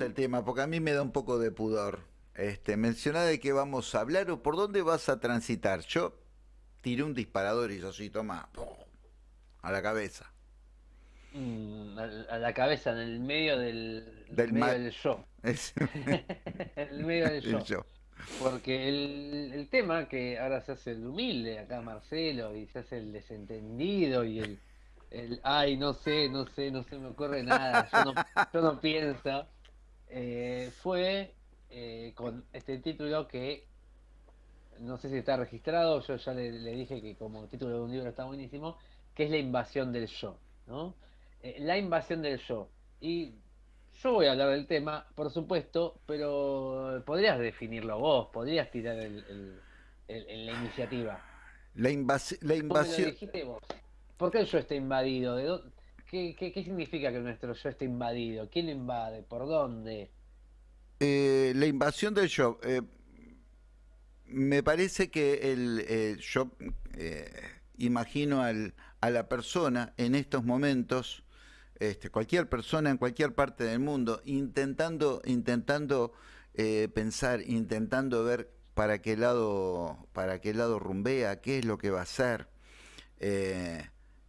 el tema, porque a mí me da un poco de pudor. Este, menciona de qué vamos a hablar o por dónde vas a transitar. Yo tiré un disparador y yo así, toma, a la cabeza. Mm, a, la cabeza, en el medio del, Del medio del yo. El medio del el yo. yo. Porque el, el tema que ahora se hace el humilde acá Marcelo y se hace el desentendido y el, el ay, no sé, no sé, no se me ocurre nada, yo no, yo no pienso, eh, fue eh, con este título que no sé si está registrado, yo ya le, le dije que como título de un libro está buenísimo, que es la invasión del yo, ¿no? Eh, la invasión del yo. Y yo voy a hablar del tema, por supuesto, pero podrías definirlo vos, podrías tirar el, el- el- el- la iniciativa. La, invasi- la Vos me lo invasión. dijiste vos. ¿Por qué el yo está invadido? ¿De dó- qué, qué- qué significa que nuestro yo está invadido? ¿Quién invade? ¿Por dónde? eh, la invasión del yo. eh, me parece que el, eh, yo imagino al- a la persona en estos momentos, este, cualquier persona en cualquier parte del mundo, intentando, intentando pensar, intentando ver para qué lado, para qué lado rumbea, qué es lo que va a hacer.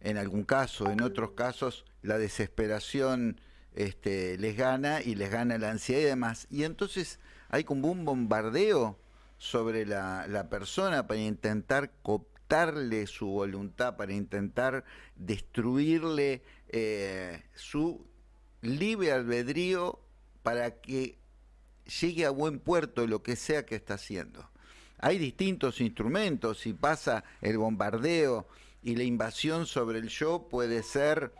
En algún caso, en otros casos, la desesperación este, les gana y les gana la ansiedad y demás. Y entonces hay como un bombardeo sobre la, persona para intentar cooptarle su voluntad, para intentar destruirle eh, su libre albedrío para que llegue a buen puerto lo que sea que está haciendo. Hay distintos instrumentos y pasa el bombardeo y la invasión sobre el yo puede ser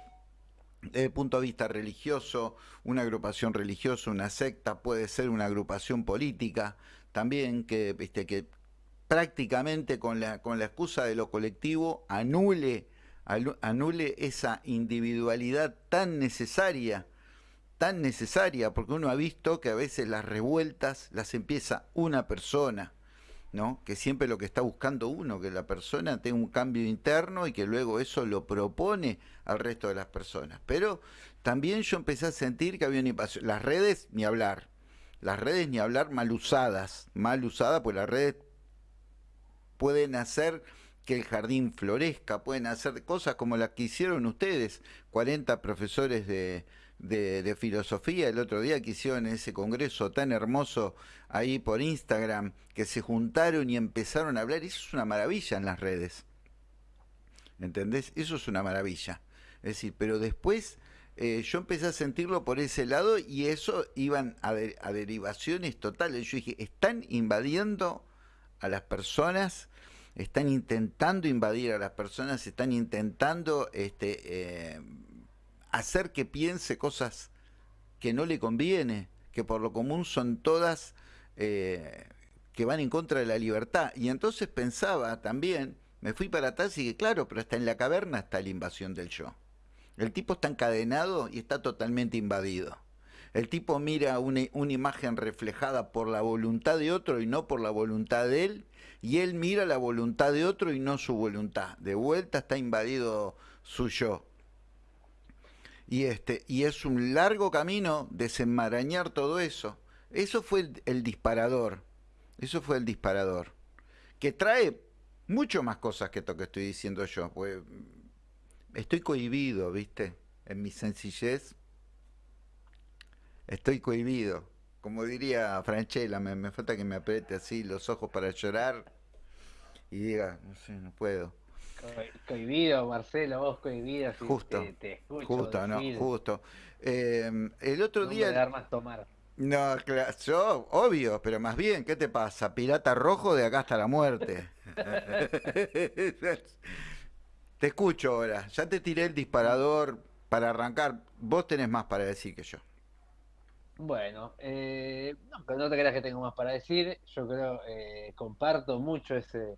desde el punto de vista religioso, una agrupación religiosa, una secta, puede ser una agrupación política también que, viste, que prácticamente con la, con la excusa de lo colectivo anule, anule esa individualidad tan necesaria tan necesaria, porque uno ha visto que a veces las revueltas las empieza una persona, ¿no? Que siempre lo que está buscando uno, que la persona tenga un cambio interno y que luego eso lo propone al resto de las personas. Pero también yo empecé a sentir que había una invasión. Las redes, ni hablar. Las redes, ni hablar, mal usadas. Mal usadas, pues las redes pueden hacer que el jardín florezca, pueden hacer cosas como las que hicieron ustedes, 40 profesores de, de, filosofía el otro día que hicieron ese congreso tan hermoso ahí por Instagram, que se juntaron y empezaron a hablar, eso es una maravilla en las redes, ¿entendés? Eso es una maravilla. Es decir, pero después eh, yo empecé a sentirlo por ese lado y eso iban a derivaciones totales. Yo dije, están invadiendo a las personas, están intentando invadir a las personas, están intentando este, eh, hacer que piense cosas que no le conviene, que por lo común son todas eh, que van en contra de la libertad. Y entonces pensaba también, me fui para atrás y dije, claro, pero hasta en la caverna está la invasión del yo. El tipo está encadenado y está totalmente invadido. El tipo mira una, una imagen reflejada por la voluntad de otro y no por la voluntad de él, y él mira la voluntad de otro y no su voluntad. De vuelta está invadido su yo. Y, este, y es un largo camino desenmarañar todo eso. Eso fue el, disparador. Eso fue el disparador. Que trae mucho más cosas que esto que estoy diciendo yo. Pues, estoy cohibido, ¿viste? En mi sencillez. Estoy cohibido. Como diría Franchella, me falta que me apriete así los ojos para llorar y diga, no sé, no puedo. Co- Cohibido, Marcelo, vos cohibido, si Justo, te, te escucho Justo, no, justo. Eh, el otro no me día... dar más tomar. No, claro, yo, obvio, pero más bien, ¿qué te pasa? Pirata rojo de acá hasta la muerte. Te escucho ahora, ya te tiré el disparador para arrancar. Vos tenés más para decir que yo. Bueno, eh, no te creas que tengo más para decir. Yo creo, eh, comparto mucho ese,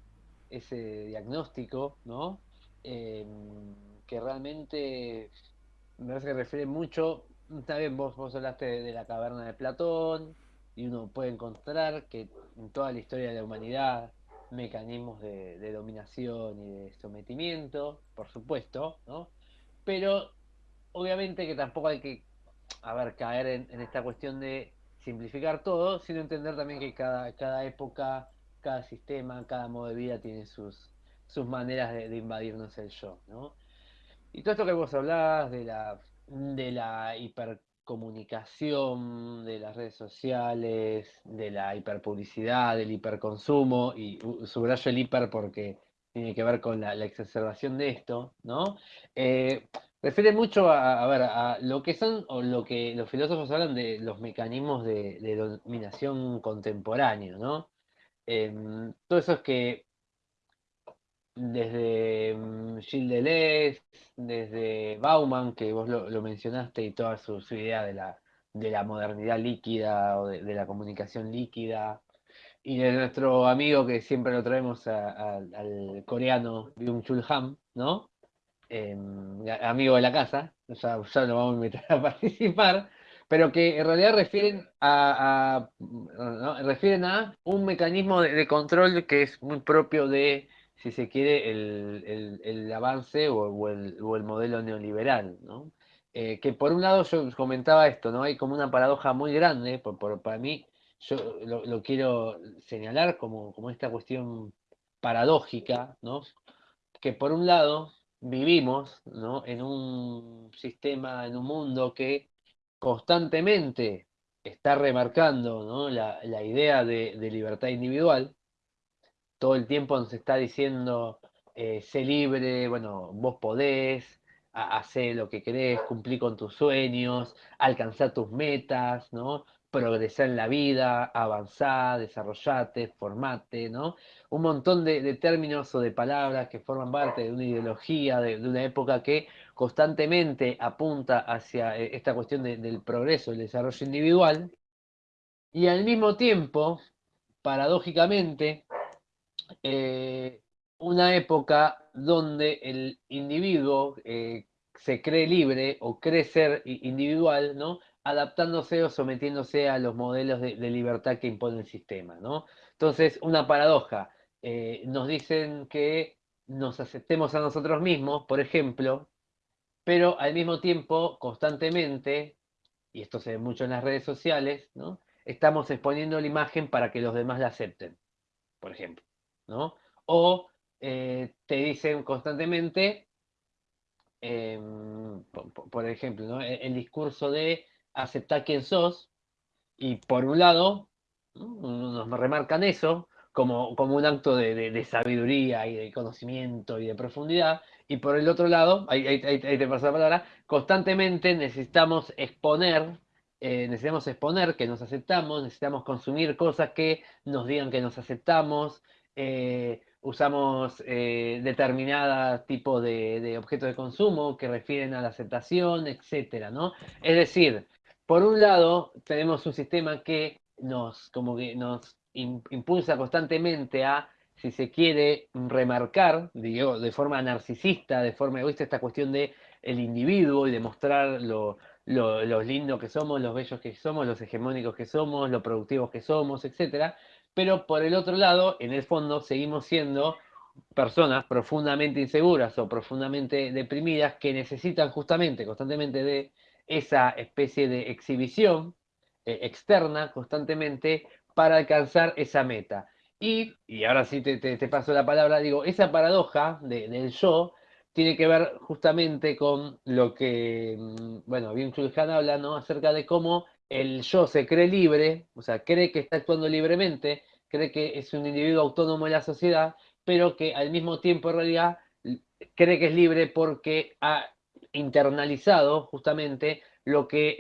ese diagnóstico, ¿no? Em, que realmente me parece que refiere mucho. Está bien, vos, vos hablaste de, la caverna de Platón, y uno puede encontrar que en toda la historia de la humanidad, mecanismos de, dominación y de sometimiento, por supuesto, ¿no? Pero obviamente que tampoco hay que a caer en, esta cuestión de simplificar todo, sino entender también que cada, cada época, cada sistema, cada modo de vida tiene sus, sus maneras de, invadirnos el yo, ¿no? Y todo esto que vos hablabas de la, de la hipercomunicación, de las redes sociales, de la hiperpublicidad, del hiperconsumo, y subrayo el hiper porque tiene que ver con la, exacerbación de esto, ¿no? Eh, refiere mucho a, ver, a lo que son, o lo que los filósofos hablan de los mecanismos de, dominación contemporáneo, ¿no? Em, todo eso es que desde mm, Gilles Deleuze, desde Bauman, que vos lo, mencionaste, y toda su, idea de la, de la modernidad líquida o de, la comunicación líquida, y de nuestro amigo que siempre lo traemos al coreano Byung-Chul Han, ¿no? Em, amigo de la casa, ya, ya lo vamos a invitar a participar, pero que en realidad refieren a, refieren a un mecanismo de, control que es muy propio de, si se quiere, el, avance o, el, modelo neoliberal, ¿no? Eh, que por un lado yo comentaba esto, ¿no? Hay como una paradoja muy grande, por, para mí, yo lo, quiero señalar como, como esta cuestión paradójica, ¿no? Que por un lado vivimos en un sistema, en un mundo que constantemente está remarcando la, idea de, libertad individual. Todo el tiempo nos está diciendo, eh, sé libre, bueno, vos podés, hacer lo que querés, cumplir con tus sueños, alcanzar tus metas, ¿no? progresar en la vida, avanzar, desarrollarte, formate, ¿no? Un montón de, términos o de palabras que forman parte de una ideología, de, una época que constantemente apunta hacia eh, esta cuestión del progreso, el desarrollo individual, y al mismo tiempo, paradójicamente, eh, una época donde el individuo eh, se cree libre o cree ser individual, ¿no? adaptándose o sometiéndose a los modelos de, libertad que impone el sistema, ¿no? Entonces, una paradoja. Nos dicen que nos aceptemos a nosotros mismos, por ejemplo, pero al mismo tiempo, constantemente, y esto se ve mucho en las redes sociales. Estamos exponiendo la imagen para que los demás la acepten, por ejemplo, ¿no? O eh, te dicen constantemente, em, por, ejemplo, el discurso de aceptar quién sos, y por un lado, nos remarcan eso como, como un acto de, sabiduría y de conocimiento y de profundidad, y por el otro lado, ahí, te paso la palabra, constantemente necesitamos exponer, eh, necesitamos exponer que nos aceptamos, necesitamos consumir cosas que nos digan que nos aceptamos, eh, usamos eh, determinada tipo de, de, objetos de consumo que refieren a la aceptación, etcétera, ¿no? Es decir, por un lado, tenemos un sistema que nos, como que nos impulsa constantemente a, si se quiere, remarcar, digo, de forma narcisista, de forma egoísta, esta cuestión de el individuo y demostrar lo, lo, los lindos que somos, los bellos que somos, los hegemónicos que somos, los productivos que somos, etc. Pero por el otro lado, en el fondo, seguimos siendo personas profundamente inseguras o profundamente deprimidas que necesitan justamente, constantemente de esa especie de exhibición eh, externa constantemente para alcanzar esa meta. Y, y ahora sí te, te, paso la palabra, digo, esa paradoja del yo tiene que ver justamente con lo que, mm, bueno, bien Chulhan habla, ¿no? Acerca de cómo el yo se cree libre, o sea, cree que está actuando libremente, cree que es un individuo autónomo en la sociedad, pero que al mismo tiempo en realidad cree que es libre porque ha internalizado justamente lo que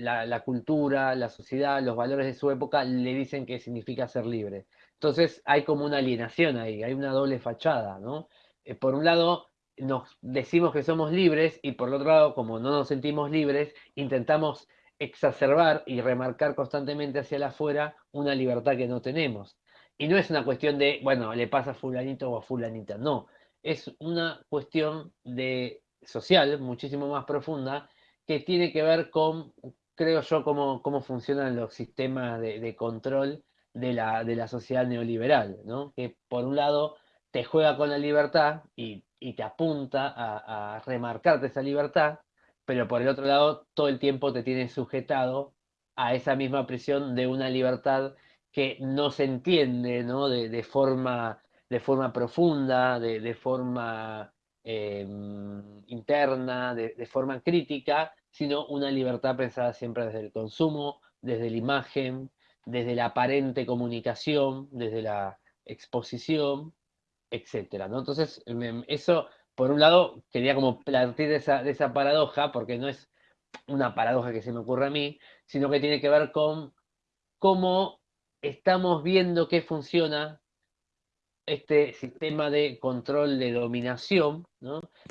la, cultura, la sociedad, los valores de su época le dicen que significa ser libre. Entonces hay como una alienación ahí, hay una doble fachada, ¿no? Eh, por un lado nos decimos que somos libres y por otro lado, como no nos sentimos libres, intentamos exacerbar y remarcar constantemente hacia afuera una libertad que no tenemos. Y no es una cuestión de, bueno, le pasa a fulanito o a fulanita, no. Es una cuestión de social, muchísimo más profunda, que tiene que ver con, creo yo, cómo, cómo funcionan los sistemas de, control de la, de la, sociedad neoliberal, ¿no? que por un lado te juega con la libertad y, te apunta a, remarcarte esa libertad, pero por el otro lado todo el tiempo te tiene sujetado a esa misma prisión de una libertad que no se entiende ¿no? De, forma, de forma profunda, de, forma em, interna, de, forma crítica, sino una libertad pensada siempre desde el consumo, desde la imagen, desde la aparente comunicación, desde la exposición, etcétera, ¿no? Entonces, eso, por un lado, quería como partir de esa, esa paradoja, porque no es una paradoja que se me ocurre a mí, sino que tiene que ver con cómo estamos viendo que funciona este sistema de control de dominación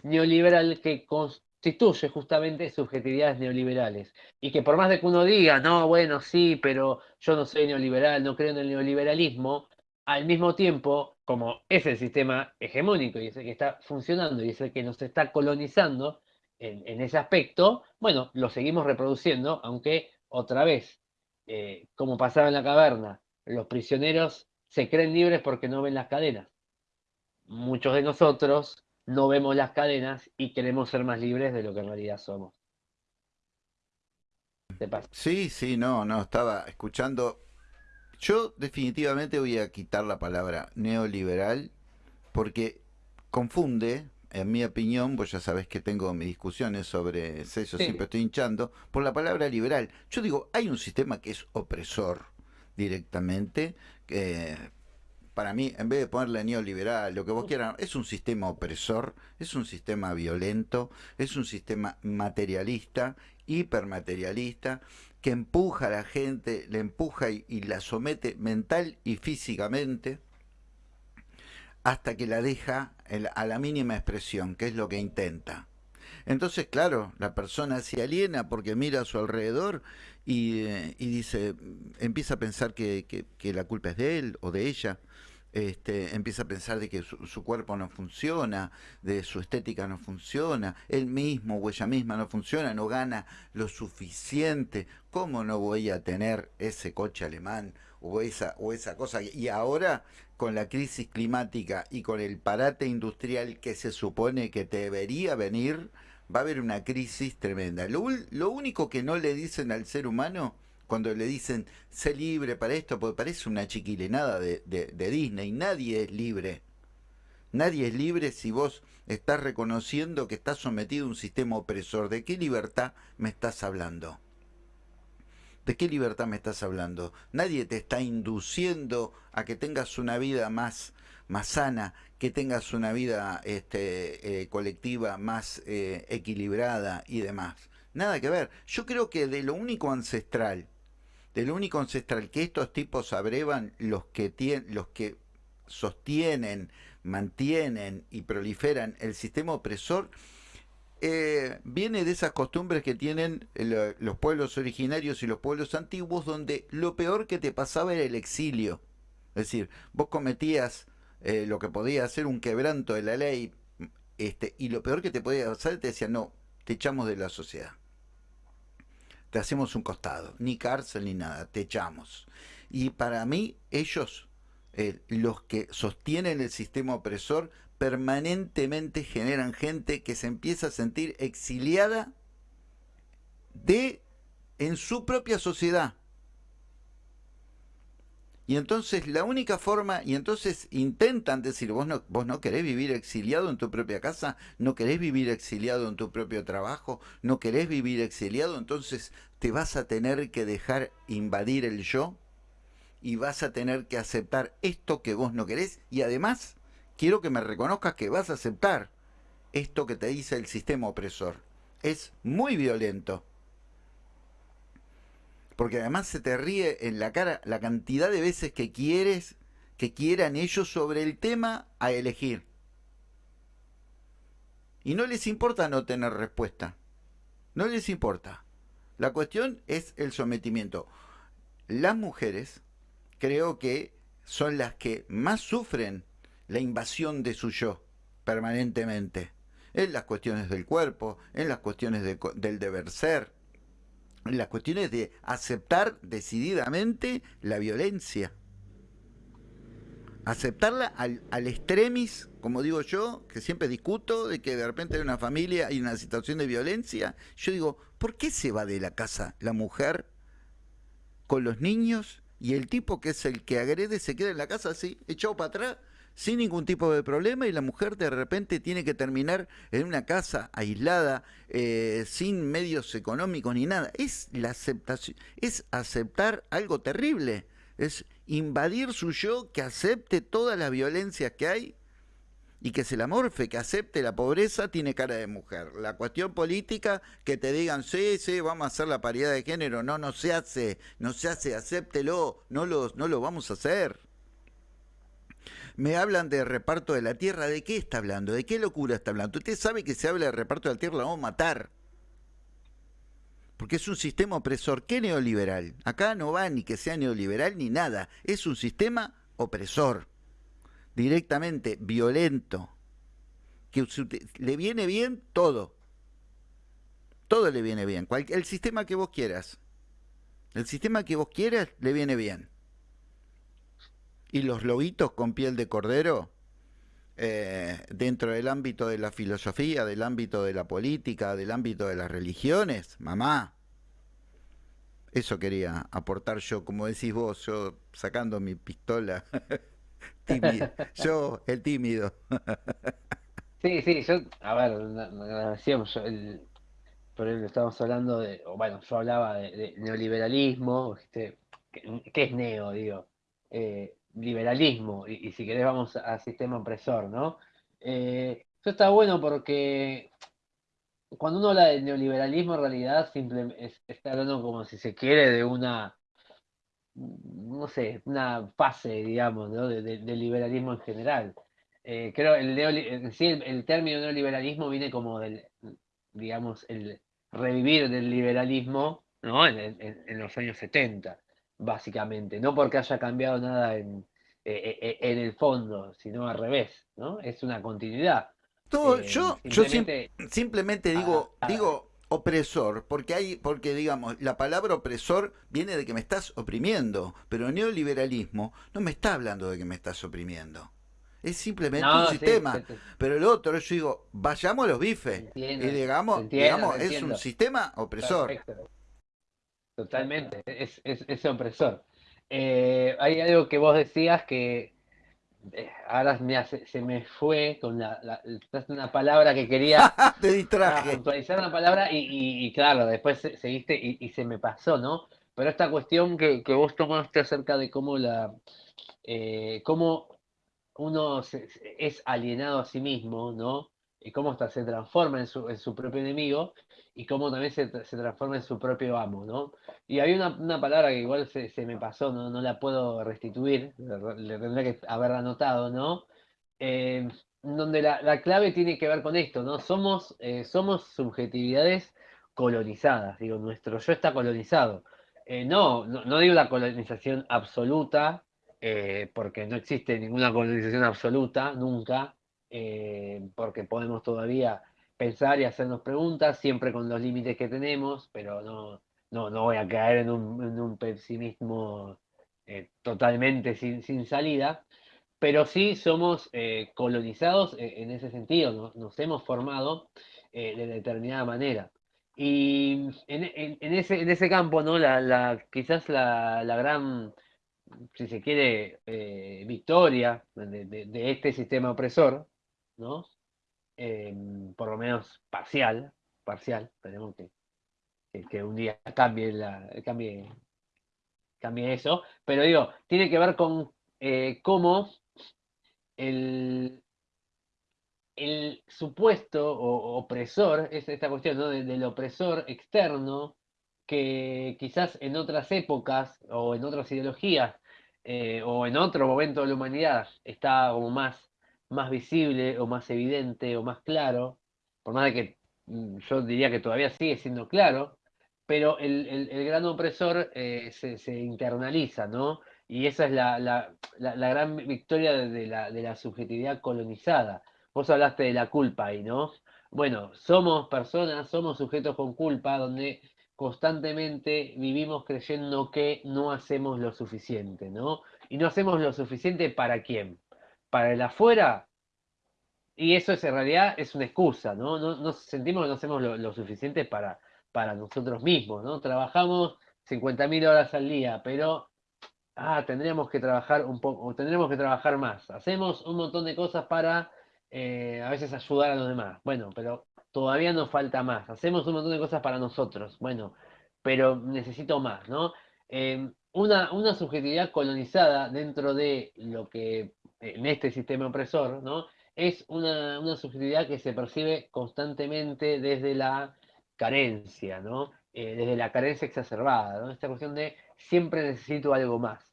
neoliberal que constituye justamente subjetividades neoliberales. Y que por más de que uno diga, no, bueno, sí, pero yo no soy neoliberal, no creo en el neoliberalismo, al mismo tiempo, como es el sistema hegemónico y es el que está funcionando y es el que nos está colonizando en, ese aspecto, bueno, lo seguimos reproduciendo, aunque otra vez, eh, como pasaba en la caverna, los prisioneros se creen libres porque no ven las cadenas. Muchos de nosotros no vemos las cadenas y queremos ser más libres de lo que en realidad somos. Sí, sí, no, no, estaba escuchando yo definitivamente voy a quitar la palabra neoliberal porque confunde, en mi opinión, vos ya sabés que tengo mis discusiones sobre eso, siempre estoy hinchando, por la palabra liberal. Yo digo, hay un sistema que es opresor directamente, que para mí, en vez de ponerle neoliberal, lo que vos quieras, es un sistema opresor, es un sistema violento, es un sistema materialista, hipermaterialista, que empuja a la gente, le empuja y, la somete mental y físicamente hasta que la deja a la mínima expresión, que es lo que intenta. Entonces, claro, la persona se aliena porque mira a su alrededor y, eh, dice, empieza a pensar que, la culpa es de él o de ella, este, empieza a pensar de que su, cuerpo no funciona, de su estética no funciona, él mismo o ella misma no funciona, no gana lo suficiente, ¿cómo no voy a tener ese coche alemán o esa, o esa cosa? Y ahora con la crisis climática y con el parate industrial que se supone que debería venir, va a haber una crisis tremenda. Lo, único que no le dicen al ser humano cuando le dicen, sé libre para esto, porque parece una chiquilenada de, de, Disney, nadie es libre. Nadie es libre si vos estás reconociendo que estás sometido a un sistema opresor. ¿De qué libertad me estás hablando? ¿De qué libertad me estás hablando? Nadie te está induciendo a que tengas una vida más, más sana, que tengas una vida este, eh, colectiva más eh, equilibrada y demás. Nada que ver. Yo creo que de lo único ancestral del único ancestral que estos tipos abrevan, los que, tienen, los que sostienen, mantienen y proliferan el sistema opresor, eh, viene de esas costumbres que tienen los pueblos originarios y los pueblos antiguos, donde lo peor que te pasaba era el exilio. Es decir, vos cometías eh, lo que podía ser un quebranto de la ley, este, y lo peor que te podía pasar te decían, no, te echamos de la sociedad te hacemos un costado, ni cárcel ni nada, te echamos. Y para mí, ellos, eh, los que sostienen el sistema opresor, permanentemente generan gente que se empieza a sentir exiliada de en su propia sociedad. Y entonces la única forma, y entonces intentan decir, vos no, vos no querés vivir exiliado en tu propia casa, no querés vivir exiliado en tu propio trabajo, no querés vivir exiliado, entonces te vas a tener que dejar invadir el yo y vas a tener que aceptar esto que vos no querés y además quiero que me reconozcas que vas a aceptar esto que te dice el sistema opresor. Es muy violento porque además se te ríe en la cara la cantidad de veces que quieres que quieran ellos sobre el tema a elegir. Y no les importa no tener respuesta. No les importa. La cuestión es el sometimiento. Las mujeres creo que son las que más sufren la invasión de su yo permanentemente. En las cuestiones del cuerpo, en las cuestiones del deber ser, las cuestiones de aceptar decididamente la violencia. aceptarla al, al extremis, como digo yo, que siempre discuto, de que de repente hay una familia y una situación de violencia. Yo digo, ¿por qué se va de la casa la mujer con los niños y el tipo que es el que agrede se queda en la casa así, echado para atrás? Sin ningún tipo de problema y la mujer de repente tiene que terminar en una casa aislada, eh, sin medios económicos ni nada. Es la aceptación, es aceptar algo terrible es invadir su yo, que acepte todas las violencias que hay y que se la morfe, que acepte la pobreza, tiene cara de mujer. La cuestión política, que te digan, sí, sí, vamos a hacer la paridad de género, no, no se hace, no se hace, acéptelo, no lo, no lo vamos a hacer. Me hablan de reparto de la tierra, ¿de qué está hablando? ¿De qué locura está hablando? Usted sabe que se habla de reparto de la tierra, la vamos a matar porque es un sistema opresor. ¿Qué neoliberal? Acá no va ni que sea neoliberal ni nada, es un sistema opresor, directamente violento, que le viene bien todo, todo le viene bien, el sistema que vos quieras, el sistema que vos quieras le viene bien. Y los lobitos con piel de cordero, eh, dentro del ámbito de la filosofía, del ámbito de la política, del ámbito de las religiones, mamá. Eso quería aportar yo, como decís vos, yo sacando mi pistola. Yo, el tímido. sí, sí, yo, a ver, decíamos, el, por ejemplo, estábamos hablando de, bueno, yo hablaba de, neoliberalismo, ¿qué, es neo? Digo, eh, liberalismo, y, si querés vamos al sistema opresor, ¿no? Eh, eso está bueno porque cuando uno habla de neoliberalismo en realidad simplemente está hablando como si se quiere de una, no sé, una fase, digamos, ¿no? de, liberalismo en general. Eh, creo el, el, el, término neoliberalismo viene como del, digamos, el revivir del liberalismo ¿no? en, en los años 70 básicamente, no porque haya cambiado nada en, eh, en el fondo, sino al revés, ¿no? Es una continuidad. Todo, eh, yo simplemente, yo simplemente digo, digo opresor, porque hay, porque digamos, la palabra opresor viene de que me estás oprimiendo, pero el neoliberalismo no me está hablando de que me estás oprimiendo. Es simplemente un sistema. pero el otro, yo digo, vayamos a los bifes. y digamos, digamos es un sistema opresor. Totalmente, es, es, opresor. Eh, hay algo que vos decías que eh, ahora se, me fue con la, una palabra que quería te distraje. Actualizar una palabra y, claro después seguiste y, se me pasó no pero esta cuestión que, vos tomaste acerca de cómo la eh, cómo uno es alienado a sí mismo no y cómo hasta se transforma en su, en su propio enemigo y cómo también se, se, transforma en su propio amo, ¿no? Y hay una, una palabra que igual se, se, me pasó, ¿no? no la puedo restituir, le, tendría que haber anotado, ¿no? Eh, donde la, la, clave tiene que ver con esto, ¿no? Somos, eh, somos subjetividades colonizadas, digo, nuestro yo está colonizado. Eh, no, no, no, digo la colonización absoluta, porque no existe ninguna colonización absoluta, nunca, porque podemos todavía pensar y hacernos preguntas, siempre con los límites que tenemos, pero no, no, no voy a caer en un, pesimismo eh, totalmente sin, sin, salida, pero sí somos eh, colonizados eh, en ese sentido, nos hemos formado de determinada manera. Y en, ese, en ese campo, ¿no? La, la quizás la, la, gran, si se quiere, victoria de, de, este sistema opresor, ¿no? Em, por lo menos parcial, parcial, tenemos que, que, un día cambie, cambie, cambie eso, pero digo, tiene que ver con eh, cómo el, el supuesto opresor, es esta cuestión del opresor externo, que quizás en otras épocas o en otras ideologías eh, o en otro momento de la humanidad está como más más visible o más evidente o más claro, por más de que mm, yo diría que todavía sigue siendo claro, pero el, el, gran opresor eh, se, se, internaliza, ¿no? Y esa es la, la, la, gran victoria de la, de la subjetividad colonizada. Vos hablaste de la culpa ahí, ¿no? Bueno, somos personas, somos sujetos con culpa, donde constantemente vivimos creyendo que no hacemos lo suficiente, ¿no? y no hacemos lo suficiente para quién? Para el afuera. Y eso es en realidad es una excusa, ¿no? no, sentimos que no hacemos lo, suficiente para, para nosotros mismos, ¿no? Trabajamos 50.000 horas al día, pero ah, tendríamos que trabajar un poco, tendríamos que trabajar más. Hacemos un montón de cosas para eh, a veces ayudar a los demás. Bueno, pero todavía nos falta más. Hacemos un montón de cosas para nosotros. Bueno, pero necesito más, ¿no? Em, una, una, subjetividad colonizada dentro de lo que, en este sistema opresor, ¿no? Es una, subjetividad que se percibe constantemente desde la carencia, ¿no? Eh, desde la carencia exacerbada. Esta cuestión de siempre necesito algo más.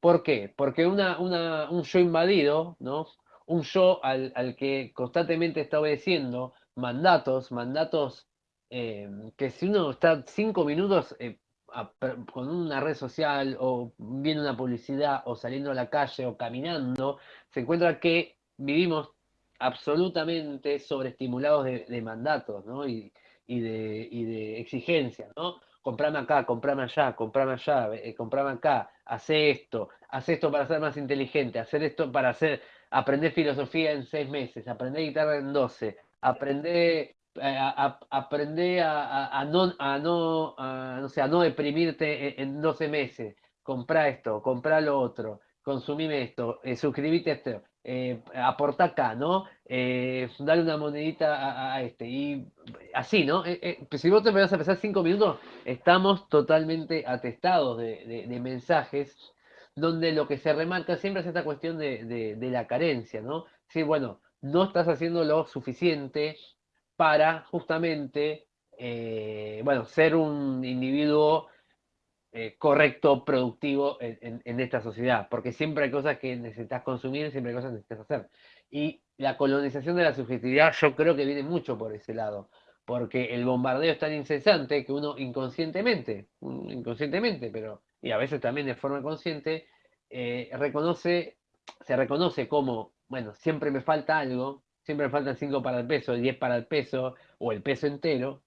¿Por qué? Porque una, un yo invadido, ¿no? Un yo al, al que constantemente está obedeciendo mandatos, mandatos eh, que si uno está cinco minutos eh, con una red social o viendo una publicidad o saliendo a la calle o caminando, se encuentra que vivimos absolutamente sobreestimulados de, mandatos y, de, de, exigencias, ¿no? Comprame acá, comprame allá, comprame allá, eh, comprame acá, hace esto, hace esto para ser más inteligente, hacer esto para hacer, aprender filosofía en seis meses, aprender guitarra en doce, aprender aprender a, no, a no, no, sé, a no deprimirte en, 12 meses. Comprá esto, comprá lo otro, consumime esto, eh, a esto, eh, aporta acá, ¿no? Eh, dale una monedita a, este. Y así, ¿no? Eh, pues si vos te vas a pensar cinco minutos, estamos totalmente atestados de, mensajes donde lo que se remarca siempre es esta cuestión de, de la carencia, ¿no? Sí, bueno, no estás haciendo lo suficiente, para justamente, eh, bueno, ser un individuo eh, correcto, productivo en, esta sociedad, porque siempre hay cosas que necesitas consumir, siempre hay cosas que necesitas hacer. Y la colonización de la subjetividad yo creo que viene mucho por ese lado, porque el bombardeo es tan incesante que uno inconscientemente, inconscientemente, pero y a veces también de forma consciente, eh, reconoce, se reconoce como, bueno, siempre me falta algo, siempre faltan 5 para el peso, 10 para el peso o el peso entero,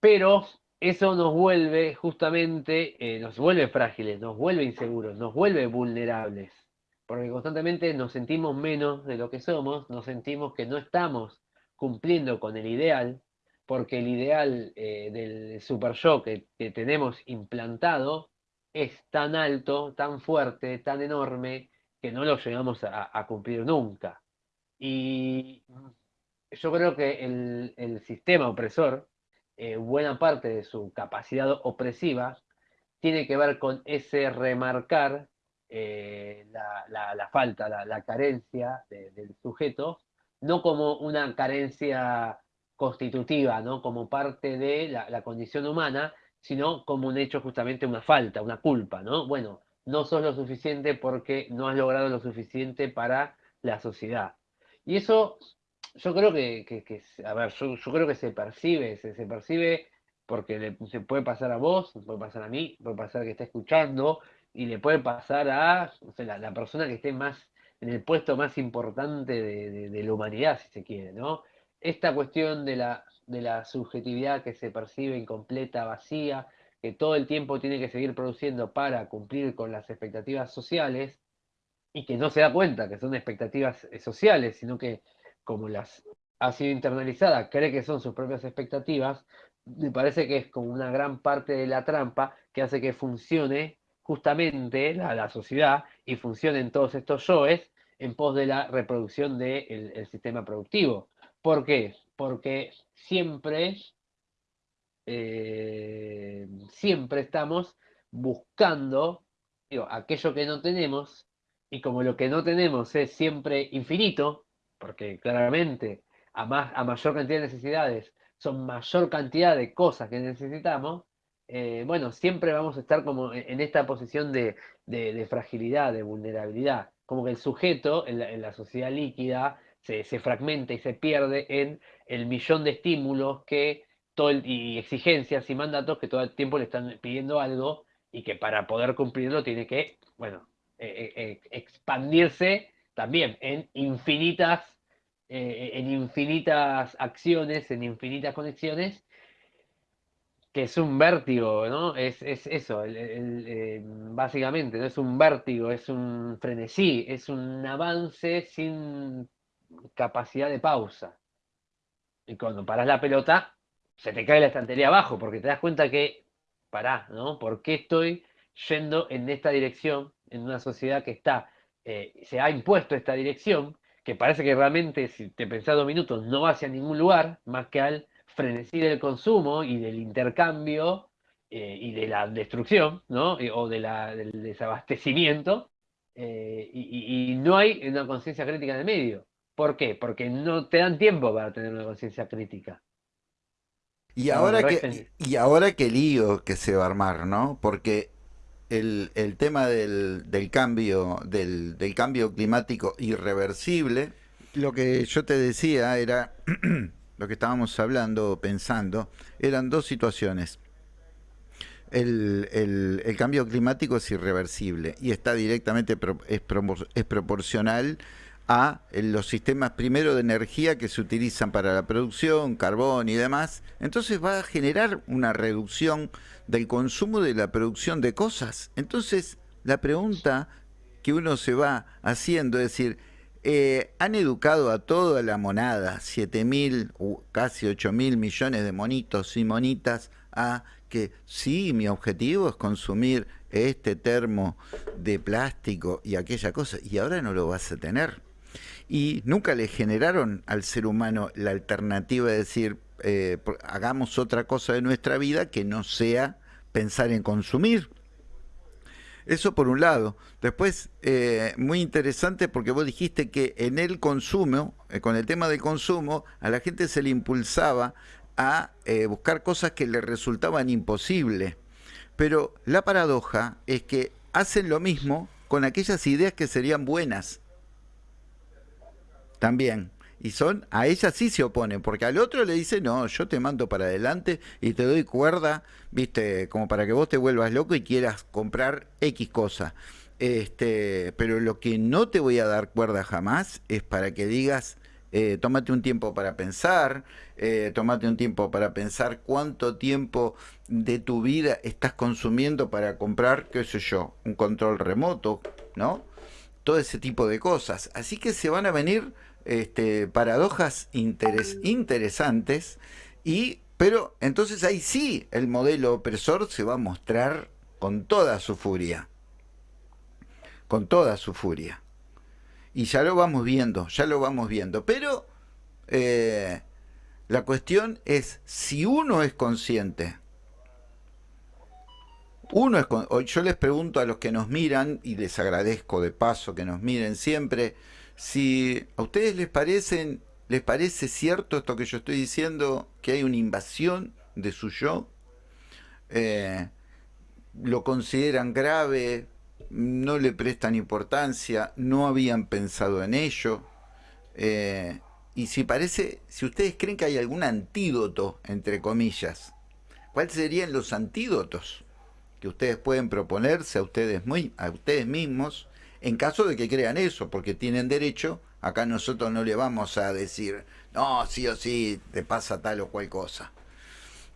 pero eso nos vuelve justamente, eh, nos vuelve frágiles, nos vuelve inseguros, nos vuelve vulnerables, porque constantemente nos sentimos menos de lo que somos, nos sentimos que no estamos cumpliendo con el ideal, porque el ideal eh, del super yo que, tenemos implantado es tan alto, tan fuerte, tan enorme, que no lo llegamos a cumplir nunca. Y yo creo que el, sistema opresor, eh, buena parte de su capacidad opresiva, tiene que ver con ese remarcar eh, la, falta, la, carencia del sujeto, no como una carencia constitutiva, ¿no? como parte de la, condición humana, sino como un hecho justamente una falta, una culpa, ¿no? Bueno, no sos lo suficiente porque no has logrado lo suficiente para la sociedad. Y eso yo creo que, a ver, yo, creo que se percibe, se, percibe porque se puede pasar a vos, puede pasar a mí, puede pasar a que está escuchando, y le puede pasar a la, persona que esté más en el puesto más importante de, la humanidad, si se quiere, ¿no? Esta cuestión de la, de la subjetividad que se percibe incompleta, vacía, que todo el tiempo tiene que seguir produciendo para cumplir con las expectativas sociales, y que no se da cuenta que son expectativas eh, sociales, sino que como las ha sido internalizada, cree que son sus propias expectativas, me parece que es como una gran parte de la trampa que hace que funcione justamente la, sociedad y funcionen todos estos yoes en pos de la reproducción del sistema productivo. ¿Por qué? Porque siempre, eh, siempre estamos buscando aquello que no tenemos y como lo que no tenemos es siempre infinito, porque claramente a, más, a mayor cantidad de necesidades son mayor cantidad de cosas que necesitamos, eh, bueno, siempre vamos a estar como en esta posición de, fragilidad, de vulnerabilidad, como que el sujeto en la, sociedad líquida se, fragmenta y se pierde en el millón de estímulos que todo y exigencias y mandatos que todo el tiempo le están pidiendo algo y que para poder cumplirlo tiene que, bueno, eh, eh, expandirse también en infinitas, eh, en infinitas acciones, en infinitas conexiones, que es un vértigo, ¿no? Es, eso, eh, básicamente, no es un vértigo, es un frenesí, es un avance sin capacidad de pausa. Y cuando paras la pelota, se te cae la estantería abajo, porque te das cuenta que, pará, ¿no? ¿Por qué estoy yendo en esta dirección, en una sociedad que está, eh, se ha impuesto esta dirección, que parece que realmente, si te pensás dos minutos, no va hacia ningún lugar, más que al frenesí del consumo y del intercambio eh, y de la destrucción, ¿no? o de la, del desabastecimiento, eh, y, no hay una conciencia crítica en el medio. ¿Por qué? Porque no te dan tiempo para tener una conciencia crítica. Y ahora, que, y ahora qué lío que se va a armar, ¿no? Porque el, tema del, del cambio, del, del, cambio climático irreversible, lo que yo te decía era lo que estábamos hablando, pensando, eran dos situaciones. El, el, cambio climático es irreversible y está directamente, es, es proporcional a los sistemas primero de energía que se utilizan para la producción, carbón y demás. Entonces va a generar una reducción del consumo de la producción de cosas. Entonces la pregunta que uno se va haciendo es decir, eh, han educado a toda la monada, 7 mil, casi 8 mil millones de monitos y monitas, a que sí, mi objetivo es consumir este termo de plástico y aquella cosa, y ahora no lo vas a tener. Y nunca le generaron al ser humano la alternativa de decir, eh, hagamos otra cosa de nuestra vida que no sea pensar en consumir. Eso por un lado. Después, eh, muy interesante porque vos dijiste que en el consumo, eh, con el tema del consumo, a la gente se le impulsaba a buscar cosas que le resultaban imposibles. Pero la paradoja es que hacen lo mismo con aquellas ideas que serían buenas. También y son, a ella sí se oponen, porque al otro le dice, no, yo te mando para adelante y te doy cuerda, viste, como para que vos te vuelvas loco y quieras comprar X cosa. Este, pero lo que no te voy a dar cuerda jamás es para que digas, eh, tómate un tiempo para pensar, eh, tómate un tiempo para pensar cuánto tiempo de tu vida estás consumiendo para comprar, qué sé yo, un control remoto, ¿no? Todo ese tipo de cosas. Así que se van a venir este, paradojas interesantes, y, pero entonces ahí sí el modelo opresor se va a mostrar con toda su furia, con toda su furia. Y ya lo vamos viendo, ya lo vamos viendo, pero eh, la cuestión es si uno es consciente, uno es, yo les pregunto a los que nos miran, y les agradezco de paso que nos miren siempre, si a ustedes les parecen, les parece cierto esto que yo estoy diciendo, que hay una invasión de su yo, eh, lo consideran grave, no le prestan importancia, no habían pensado en ello. Eh, y si parece, si ustedes creen que hay algún antídoto, entre comillas, ¿cuáles serían los antídotos que ustedes pueden proponerse a ustedes, muy, a ustedes mismos en caso de que crean eso, porque tienen derecho, acá nosotros no le vamos a decir, no, sí o sí, te pasa tal o cual cosa.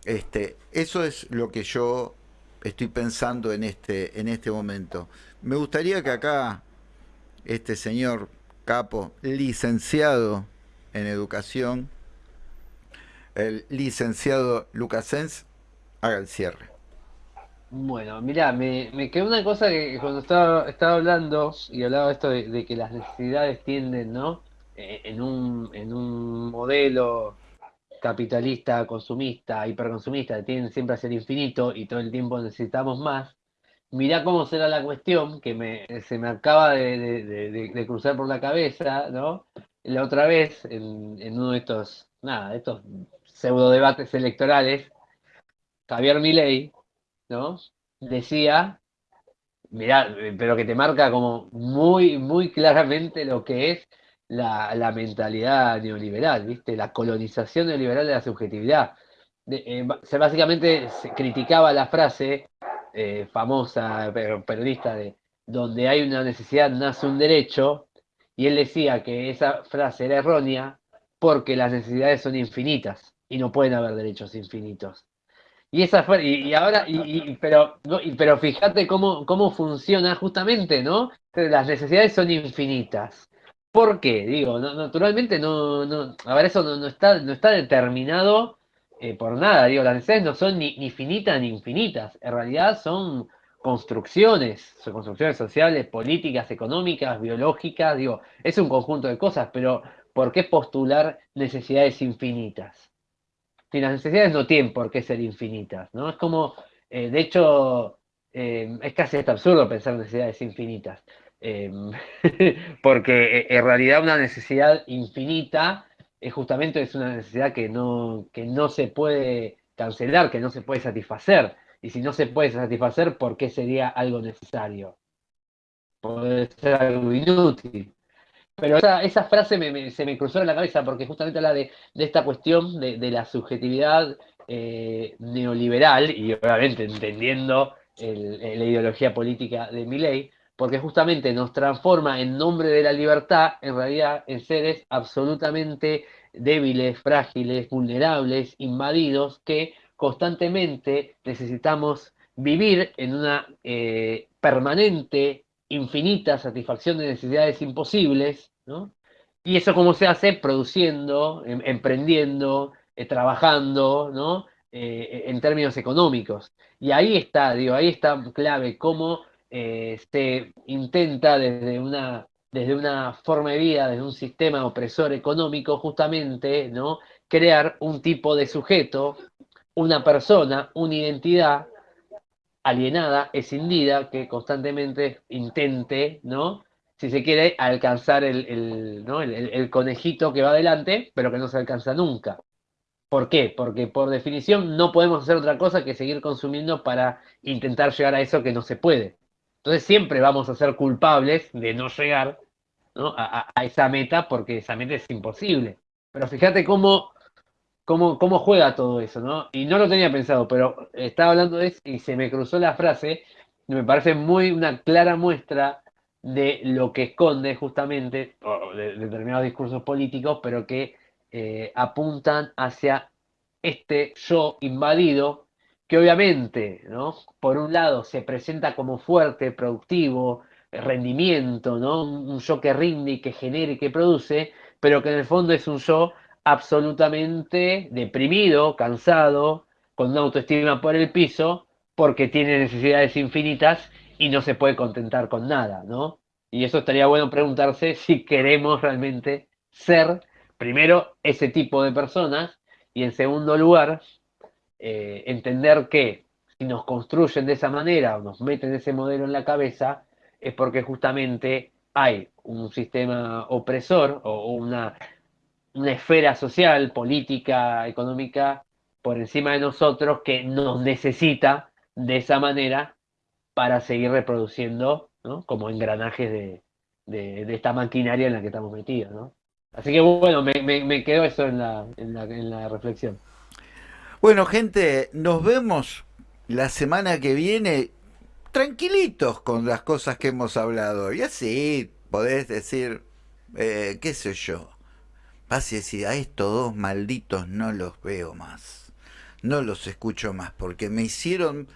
Este, eso es lo que yo estoy pensando en este, en este momento. Me gustaría que acá este señor Capo, licenciado en educación, el licenciado Lucasens, haga el cierre. Bueno, mira, me, quedó una cosa que cuando estaba, estaba hablando y hablaba esto de, que las necesidades tienden, ¿no? Eh, en un, en un modelo capitalista, consumista, hiperconsumista, tienden siempre a ser infinito y todo el tiempo necesitamos más. Mirá cómo será la cuestión que me, se me acaba de, cruzar por la cabeza, ¿no? La otra vez, en, en uno de estos, nada, de estos pseudo debates electorales, Javier Milei ¿no? Decía, mirá, pero que te marca como muy, muy claramente lo que es la, mentalidad neoliberal, ¿viste? La colonización neoliberal de la subjetividad. Eh, se, básicamente se criticaba la frase eh, famosa, periodista, de donde hay una necesidad nace un derecho, y él decía que esa frase era errónea porque las necesidades son infinitas y no pueden haber derechos infinitos. Y esa fue, y, ahora, y, pero, pero fíjate cómo, cómo funciona justamente, ¿no? Las necesidades son infinitas. ¿Por qué? Digo, naturalmente no, no, a ver, eso no, está, no está determinado eh, por nada. Digo, las necesidades no son ni, ni finitas ni infinitas. En realidad son construcciones, son construcciones sociales, políticas, económicas, biológicas. Digo, es un conjunto de cosas, pero ¿por qué postular necesidades infinitas? Si las necesidades no tienen por qué ser infinitas, ¿no? Es como, eh, de hecho, eh, es casi hasta absurdo pensar en necesidades infinitas, em, porque eh, en realidad una necesidad infinita es justamente es una necesidad que no, que no se puede cancelar, que no se puede satisfacer. Y si no se puede satisfacer, ¿por qué sería algo necesario? Puede ser algo inútil. Pero esa, frase se me cruzó en la cabeza porque justamente habla de, esta cuestión de, la subjetividad eh, neoliberal y obviamente entendiendo la ideología política de Milley, porque justamente nos transforma en nombre de la libertad en realidad en seres absolutamente débiles, frágiles, vulnerables, invadidos, que constantemente necesitamos vivir en una eh, permanente infinita satisfacción de necesidades imposibles, ¿no? Y eso cómo se hace produciendo, em, emprendiendo, eh, trabajando, ¿no? Eh, en términos económicos. Y ahí está, digo, ahí está clave cómo eh, se intenta desde una, desde una forma de vida, desde un sistema opresor económico, justamente, ¿no? Crear un tipo de sujeto, una persona, una identidad alienada, escindida, que constantemente intente, ¿no? Si se quiere, alcanzar el, el, conejito que va adelante, pero que no se alcanza nunca. ¿Por qué? Porque por definición no podemos hacer otra cosa que seguir consumiendo para intentar llegar a eso que no se puede. Entonces siempre vamos a ser culpables de no llegar a, esa meta porque esa meta es imposible. Pero fíjate cómo cómo, juega todo eso, ¿no? Y no lo tenía pensado, pero estaba hablando de eso y se me cruzó la frase, me parece muy una clara muestra de lo que esconde justamente de, determinados discursos políticos, pero que eh, apuntan hacia este yo invadido, que obviamente, ¿no? Por un lado se presenta como fuerte, productivo, rendimiento, ¿no? Un yo que rinde y que genera y que produce, pero que en el fondo es un yo absolutamente deprimido, cansado, con una autoestima por el piso, porque tiene necesidades infinitas y no se puede contentar con nada, ¿no? Y eso estaría bueno preguntarse si queremos realmente ser, primero, ese tipo de personas, y en segundo lugar, eh, entender que si nos construyen de esa manera o nos meten ese modelo en la cabeza, es porque justamente hay un sistema opresor o una una esfera social, política, económica por encima de nosotros que nos necesita de esa manera para seguir reproduciendo ¿no? como engranajes de, de, esta maquinaria en la que estamos metidos. ¿no? Así que bueno, me, me, quedó eso en la, en, la, en la reflexión. Bueno, gente, nos vemos la semana que viene tranquilitos con las cosas que hemos hablado. Y así podés decir, eh, qué sé yo, Y decís, a estos dos malditos no los veo más. No los escucho más, porque me hicieron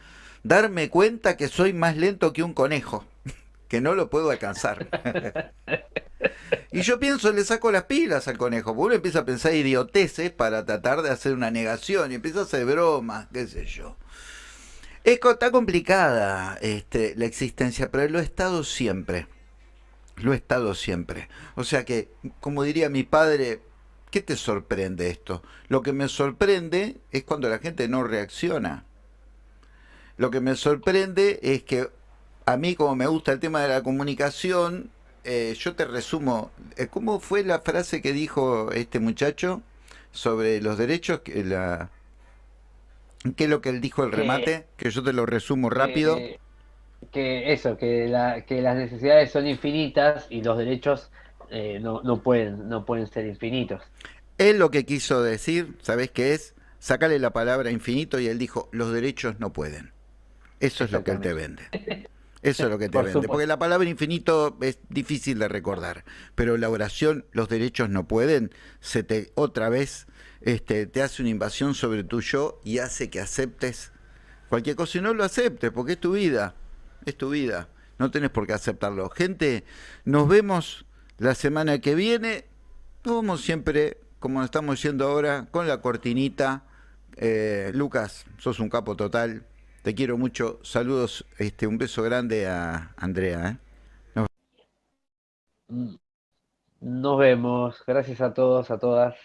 darme cuenta que soy más lento que un conejo, que no lo puedo alcanzar. y yo pienso, le saco las pilas al conejo, porque uno empieza a pensar idioteces para tratar de hacer una negación y empieza a hacer bromas, qué sé yo. está complicada este, la existencia, pero lo he estado siempre. Lo he estado siempre. O sea que, como diría mi padre, ¿qué te sorprende esto? Lo que me sorprende es cuando la gente no reacciona. Lo que me sorprende es que a mí, como me gusta el tema de la comunicación, eh, yo te resumo, eh, ¿cómo fue la frase que dijo este muchacho sobre los derechos? Que la, ¿Qué es lo que él dijo el remate? Que yo te lo resumo rápido que eso, que, la, que las necesidades son infinitas y los derechos eh, no, no, pueden, no pueden ser infinitos. Él lo que quiso decir, ¿sabes qué es? Sácale la palabra infinito y él dijo, los derechos no pueden. Eso es lo que él te vende. Eso es lo que te vende. Porque la palabra infinito es difícil de recordar. Pero la oración, los derechos no pueden, se te otra vez este, te hace una invasión sobre tu yo y hace que aceptes cualquier cosa y no lo aceptes, porque es tu vida, es tu vida, no tenés por qué aceptarlo. Gente, nos vemos la semana que viene, nos vemos siempre, como estamos yendo ahora, con la cortinita. Eh, Lucas, sos un capo total, te quiero mucho, saludos, este, un beso grande a Andrea. ¿eh? Nos vemos. Gracias a todos, a todas.